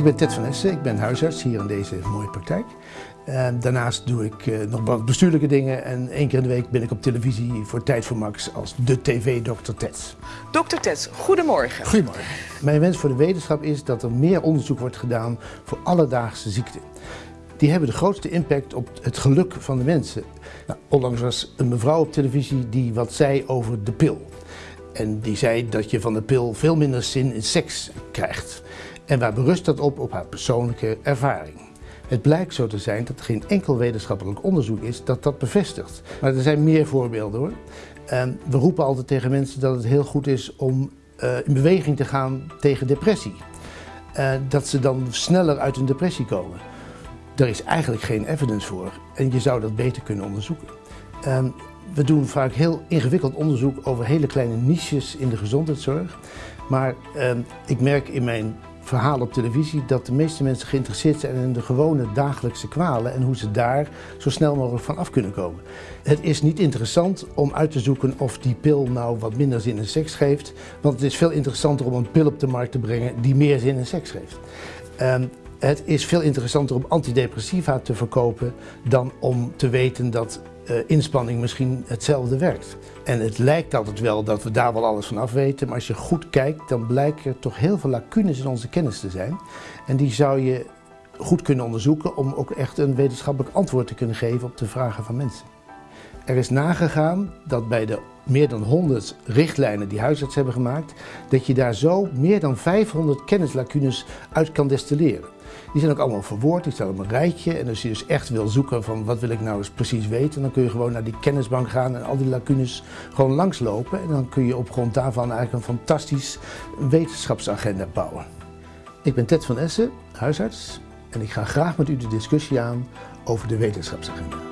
Ik ben Ted van Essen, ik ben huisarts hier in deze mooie praktijk. daarnaast doe ik eh, nog wat bestuurlijke dingen en één keer in de week ben ik op televisie voor Tijd voor Max als de tv-dokter Ted. Dokter Ted, goedemorgen. Goedemorgen. Mijn wens voor de wetenschap is dat er meer onderzoek wordt gedaan voor alledaagse ziekten. Die hebben de grootste impact op het geluk van de mensen. Nou, onlangs was een mevrouw op televisie die wat zei over de pil. En die zei dat je van de pil veel minder zin in seks krijgt. En waar berust dat op? Op haar persoonlijke ervaring. Het blijkt zo te zijn dat er geen enkel wetenschappelijk onderzoek is dat dat bevestigt. Maar er zijn meer voorbeelden hoor. we roepen altijd tegen mensen dat het heel goed is om uh, in beweging te gaan tegen depressie. Uh, dat ze dan sneller uit een depressie komen. Daar is eigenlijk geen evidence voor en je zou dat beter kunnen onderzoeken. Uh, we doen vaak heel ingewikkeld onderzoek over hele kleine niches in de gezondheidszorg. Maar ehm, ik merk in mijn verhaal op televisie dat de meeste mensen geïnteresseerd zijn in de gewone dagelijkse kwalen en hoe ze daar zo snel mogelijk van af kunnen komen. Het is niet interessant om uit te zoeken of die pil nou wat minder zin in seks geeft, want het is veel interessanter om een pil op de markt te brengen die meer zin in seks geeft. Ehm, het is veel interessanter om antidepressiva te verkopen dan om te weten dat inspanning misschien hetzelfde werkt. En het lijkt altijd wel dat we daar wel alles van af weten, maar als je goed kijkt dan blijken er toch heel veel lacunes in onze kennis te zijn. En die zou je goed kunnen onderzoeken om ook echt een wetenschappelijk antwoord te kunnen geven op de vragen van mensen. Er is nagegaan dat bij de meer dan 100 richtlijnen die huisarts hebben gemaakt, dat je daar zo meer dan 500 kennislacunes uit kan destilleren. Die zijn ook allemaal verwoord, die staan op een rijtje. En als je dus echt wil zoeken van wat wil ik nou eens precies weten, dan kun je gewoon naar die kennisbank gaan en al die lacunes gewoon langslopen. En dan kun je op grond daarvan eigenlijk een fantastisch wetenschapsagenda bouwen. Ik ben Ted van Essen, huisarts, en ik ga graag met u de discussie aan over de wetenschapsagenda.